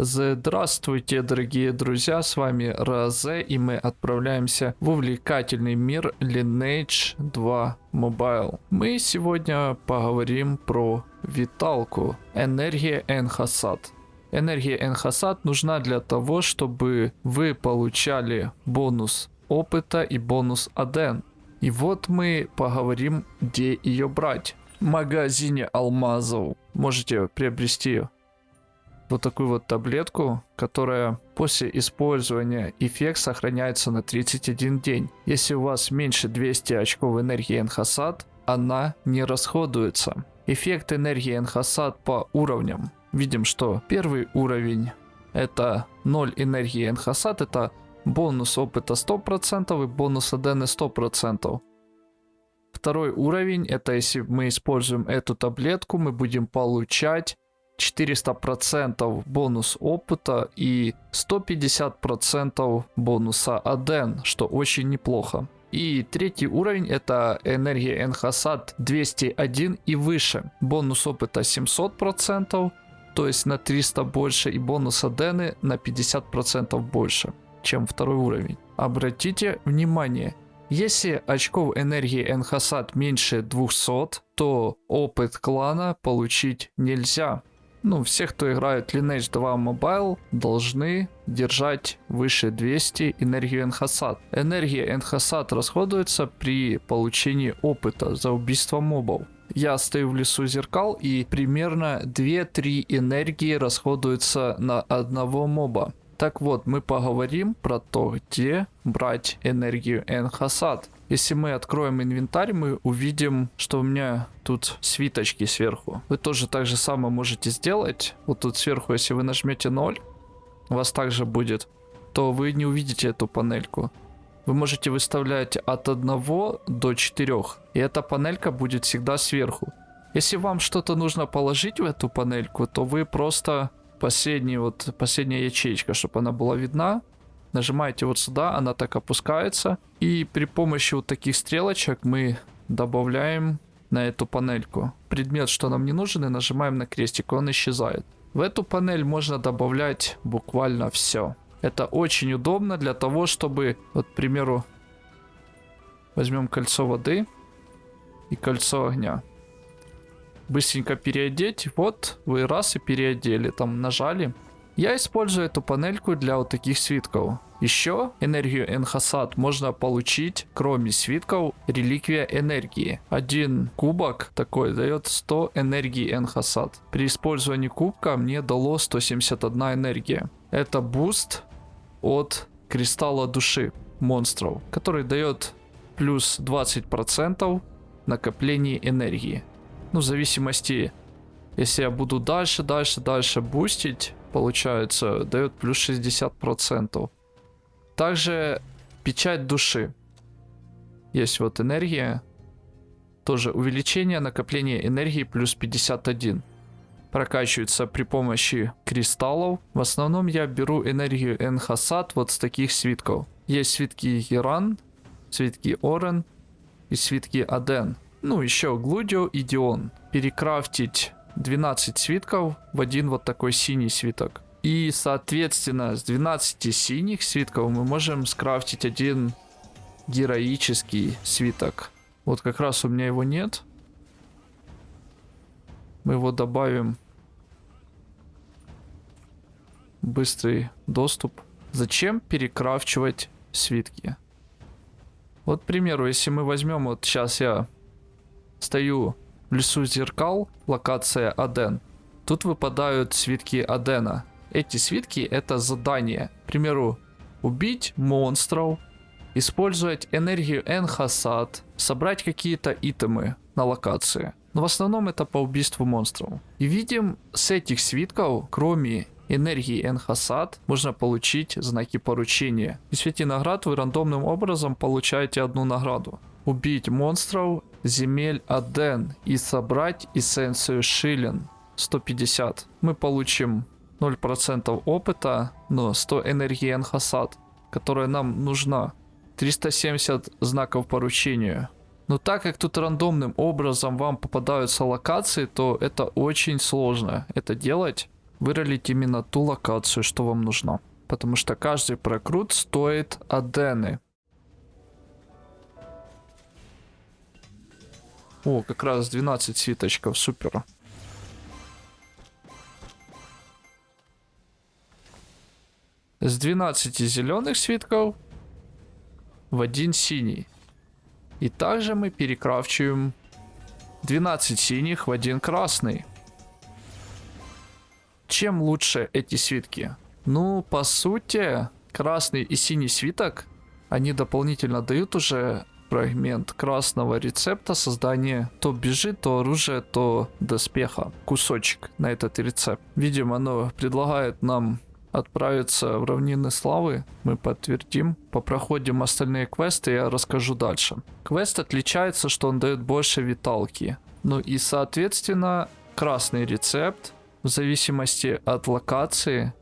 Здравствуйте, дорогие друзья, с вами Розе, и мы отправляемся в увлекательный мир Lineage 2 Mobile. Мы сегодня поговорим про виталку, энергия Энхасад. Энергия Энхасад нужна для того, чтобы вы получали бонус опыта и бонус Аден. И вот мы поговорим, где ее брать. В магазине алмазов можете приобрести вот такую вот таблетку, которая после использования эффект сохраняется на 31 день. Если у вас меньше 200 очков энергии Энхасад, она не расходуется. Эффект энергии Энхасад по уровням. Видим, что первый уровень это 0 энергии Энхасад, это бонус опыта 100% и бонус адены 100%. Второй уровень, это если мы используем эту таблетку, мы будем получать 400% бонус опыта и 150% бонуса Аден, что очень неплохо. И третий уровень это энергия Энхасад 201 и выше. Бонус опыта 700%, то есть на 300 больше, и бонус Адены на 50% больше, чем второй уровень. Обратите внимание, если очков энергии Энхасад меньше 200, то опыт клана получить нельзя ну, все, кто играет Lineage 2 Mobile, должны держать выше 200 энергию Энхасад. Энергия Энхасад расходуется при получении опыта за убийство мобов. Я стою в лесу зеркал и примерно 2-3 энергии расходуются на одного моба. Так вот, мы поговорим про то, где брать энергию Энхасад. Если мы откроем инвентарь, мы увидим, что у меня тут свиточки сверху. Вы тоже так же самое можете сделать. Вот тут сверху, если вы нажмете 0, у вас также будет, то вы не увидите эту панельку. Вы можете выставлять от 1 до 4, и эта панелька будет всегда сверху. Если вам что-то нужно положить в эту панельку, то вы просто последний вот последняя ячейка, чтобы она была видна, Нажимаете вот сюда, она так опускается. И при помощи вот таких стрелочек мы добавляем на эту панельку предмет, что нам не нужен, и нажимаем на крестик, он исчезает. В эту панель можно добавлять буквально все. Это очень удобно для того, чтобы, вот, к примеру, возьмем кольцо воды и кольцо огня. Быстренько переодеть. Вот, вы раз и переодели. Там нажали. Я использую эту панельку для вот таких свитков. Еще энергию Энхасад можно получить, кроме свитков, реликвия энергии. Один кубок такой дает 100 энергии Энхасад. При использовании кубка мне дало 171 энергия. Это boost от кристалла души монстров, который дает плюс 20% накопления энергии. Ну, в зависимости, если я буду дальше, дальше, дальше бустить, получается, дает плюс 60%. Также печать души. Есть вот энергия. Тоже увеличение накопления энергии плюс 51. Прокачивается при помощи кристаллов. В основном я беру энергию Энхасад вот с таких свитков. Есть свитки Иран, свитки Орен и свитки Аден. Ну, еще Глудио и Дион. Перекрафтить 12 свитков в один вот такой синий свиток. И, соответственно, с 12 синих свитков мы можем скрафтить один героический свиток. Вот как раз у меня его нет. Мы его добавим. Быстрый доступ. Зачем перекрафчивать свитки? Вот, к примеру, если мы возьмем, вот сейчас я стою в лесу зеркал, локация Аден. Тут выпадают свитки Адена. Эти свитки это задание. К примеру, убить монстров, использовать энергию Энхасад, собрать какие-то итемы на локации. Но в основном это по убийству монстров. И видим, с этих свитков, кроме энергии Энхасад, можно получить знаки поручения. И свете наград вы рандомным образом получаете одну награду убить монстров земель Аден и собрать эссенцию Шилен 150. Мы получим 0% опыта, но 100 энергии Энхасад, которая нам нужна. 370 знаков поручения. Но так как тут рандомным образом вам попадаются локации, то это очень сложно это делать. выролить именно ту локацию, что вам нужно. Потому что каждый прокрут стоит адены. О, как раз 12 свиточков, супер. С 12 зеленых свитков в один синий. И также мы перекрафчиваем 12 синих в один красный. Чем лучше эти свитки? Ну, по сути, красный и синий свиток, они дополнительно дают уже фрагмент красного рецепта создания то бежи, то оружие, то доспеха. Кусочек на этот рецепт. Видимо, оно предлагает нам отправиться в равнины славы. Мы подтвердим. Попроходим остальные квесты, я расскажу дальше. Квест отличается, что он дает больше виталки. Ну и соответственно, красный рецепт в зависимости от локации.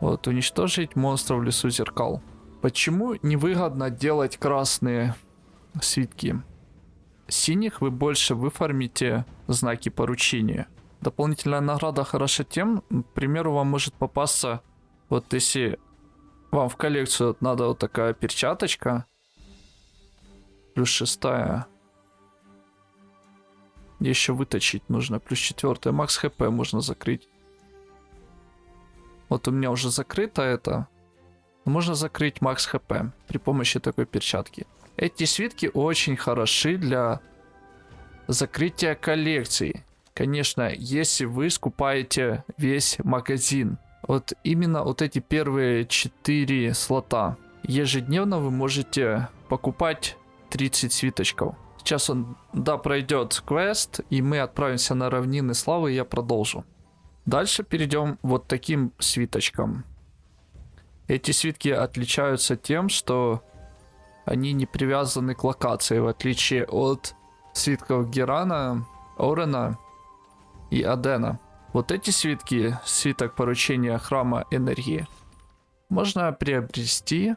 Вот, уничтожить монстров в лесу зеркал. Почему невыгодно делать красные свитки? Синих вы больше выформите знаки поручения. Дополнительная награда хороша тем, к примеру, вам может попасться, вот если вам в коллекцию надо вот такая перчаточка, плюс шестая, еще выточить нужно, плюс четвертая, макс хп можно закрыть. Вот у меня уже закрыто это, можно закрыть макс хп при помощи такой перчатки. Эти свитки очень хороши для закрытия коллекции. Конечно, если вы скупаете весь магазин. Вот именно вот эти первые 4 слота. Ежедневно вы можете покупать 30 свиточков. Сейчас он, да, пройдет квест, и мы отправимся на равнины славы, и я продолжу. Дальше перейдем вот таким свиточком. Эти свитки отличаются тем, что они не привязаны к локации, в отличие от свитков Герана, Орена и Адена. Вот эти свитки, свиток поручения храма энергии, можно приобрести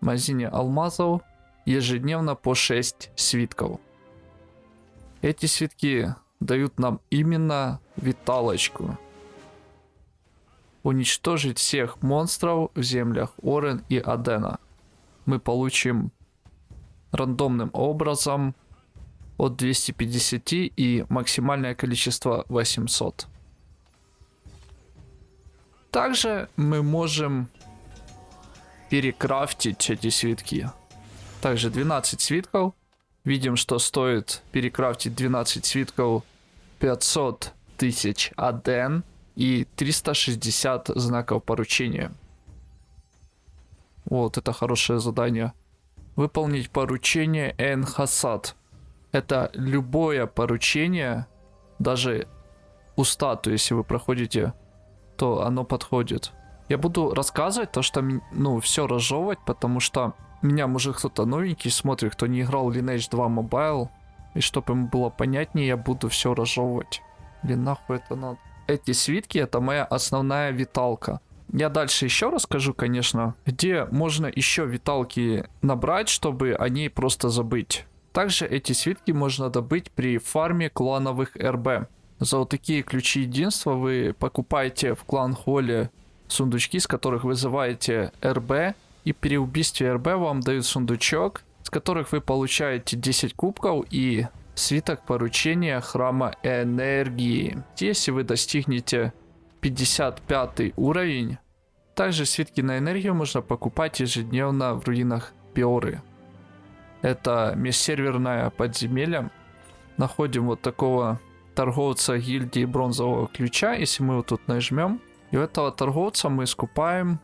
в магазине алмазов ежедневно по 6 свитков. Эти свитки дают нам именно виталочку уничтожить всех монстров в землях Орен и Адена. Мы получим рандомным образом от 250 и максимальное количество 800. Также мы можем перекрафтить эти свитки. Также 12 свитков. Видим, что стоит перекрафтить 12 свитков 500 тысяч аден и 360 знаков поручения. Вот, это хорошее задание. Выполнить поручение Энхасад. Это любое поручение, даже у статуи, если вы проходите, то оно подходит. Я буду рассказывать то, что, ну, все разжевывать, потому что меня, может, кто-то новенький смотрит, кто не играл Lineage 2 Mobile. И чтобы ему было понятнее, я буду все разжевывать. Блин, нахуй это надо эти свитки это моя основная виталка. Я дальше еще расскажу, конечно, где можно еще виталки набрать, чтобы о ней просто забыть. Также эти свитки можно добыть при фарме клановых РБ. За вот такие ключи единства вы покупаете в клан Холле сундучки, с которых вызываете РБ. И при убийстве РБ вам дают сундучок, с которых вы получаете 10 кубков и Свиток поручения храма энергии. Если вы достигнете 55 уровень, также свитки на энергию можно покупать ежедневно в руинах Биоры. Это межсерверное подземелье. Находим вот такого торговца гильдии бронзового ключа. Если мы вот тут нажмем, и у этого торговца мы скупаем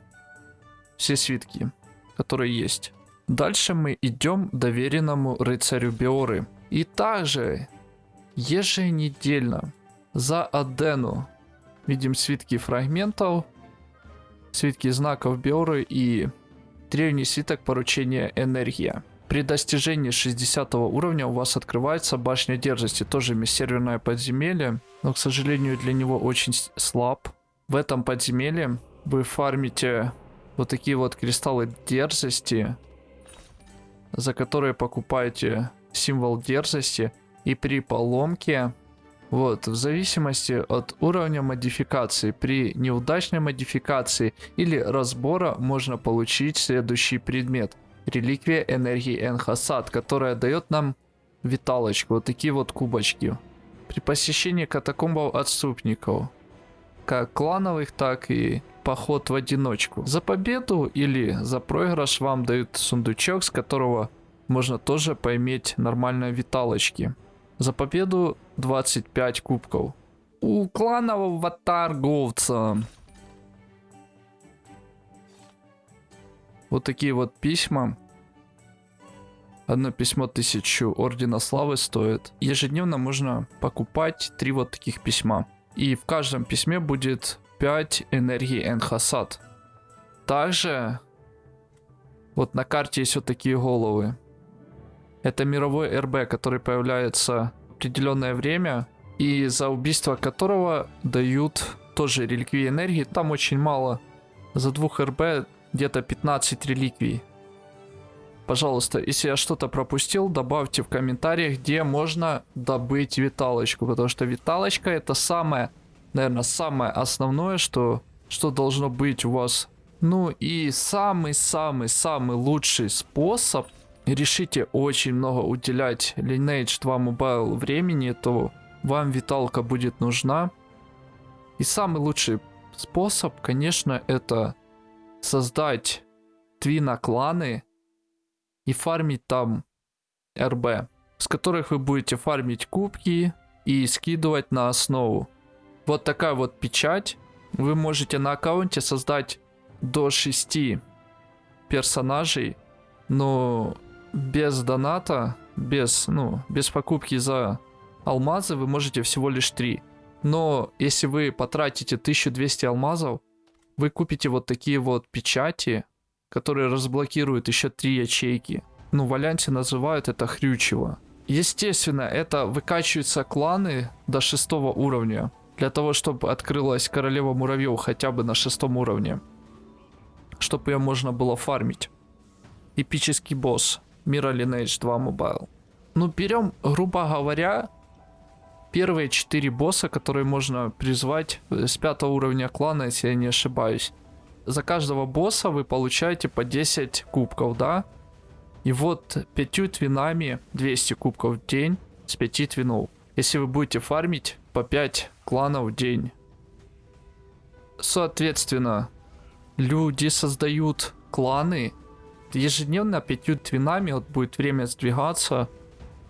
все свитки, которые есть. Дальше мы идем доверенному рыцарю Биоры. И также еженедельно за Адену видим свитки фрагментов, свитки знаков Биоры и древний свиток поручения Энергия. При достижении 60 уровня у вас открывается башня дерзости, тоже межсерверное подземелье, но, к сожалению, для него очень слаб. В этом подземелье вы фармите вот такие вот кристаллы дерзости, за которые покупаете символ дерзости, и при поломке Вот, в зависимости от уровня модификации. При неудачной модификации или разбора можно получить следующий предмет. Реликвия энергии Энхасад, которая дает нам виталочку. Вот такие вот кубочки. При посещении катакомбов отступников. Как клановых, так и поход в одиночку. За победу или за проигрыш вам дают сундучок, с которого можно тоже поиметь нормальные виталочки. За победу 25 кубков. У кланового торговца. Вот такие вот письма. Одно письмо тысячу Ордена Славы стоит. Ежедневно можно покупать три вот таких письма. И в каждом письме будет 5 энергии Энхасад. Также вот на карте есть вот такие головы. Это мировой РБ, который появляется в определенное время, и за убийство которого дают тоже реликвии энергии. Там очень мало. За двух РБ где-то 15 реликвий. Пожалуйста, если я что-то пропустил, добавьте в комментариях, где можно добыть виталочку. Потому что виталочка это самое, наверное, самое основное, что, что должно быть у вас. Ну и самый-самый-самый лучший способ решите очень много уделять Lineage 2 Mobile времени, то вам виталка будет нужна. И самый лучший способ, конечно, это создать твина кланы и фармить там РБ, с которых вы будете фармить кубки и скидывать на основу. Вот такая вот печать. Вы можете на аккаунте создать до 6 персонажей, но без доната, без, ну, без покупки за алмазы вы можете всего лишь 3. Но если вы потратите 1200 алмазов, вы купите вот такие вот печати, которые разблокируют еще 3 ячейки. Ну, в Альянсе называют это хрючево. Естественно, это выкачиваются кланы до шестого уровня. Для того, чтобы открылась королева муравьев хотя бы на шестом уровне. Чтобы ее можно было фармить. Эпический босс. Мира Lineage 2 Mobile. Ну, берем, грубо говоря, первые четыре босса, которые можно призвать с пятого уровня клана, если я не ошибаюсь. За каждого босса вы получаете по 10 кубков, да? И вот пятью твинами 200 кубков в день с 5 твинов. Если вы будете фармить по 5 кланов день. Соответственно, люди создают кланы ежедневно пятью твинами, вот будет время сдвигаться.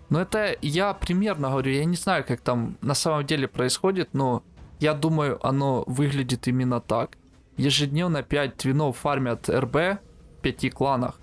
Но это я примерно говорю, я не знаю, как там на самом деле происходит, но я думаю, оно выглядит именно так. Ежедневно 5 твинов фармят РБ в 5 кланах.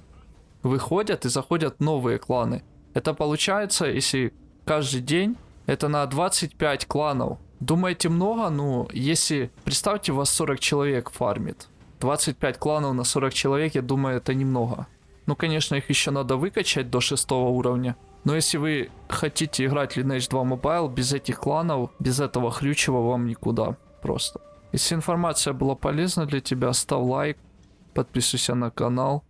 Выходят и заходят новые кланы. Это получается, если каждый день, это на 25 кланов. Думаете много? Ну, если, представьте, вас 40 человек фармит. 25 кланов на 40 человек, я думаю, это немного. Ну, конечно, их еще надо выкачать до 6 уровня. Но если вы хотите играть Lineage 2 Mobile без этих кланов, без этого хрючего вам никуда просто. Если информация была полезна для тебя, ставь лайк, подписывайся на канал.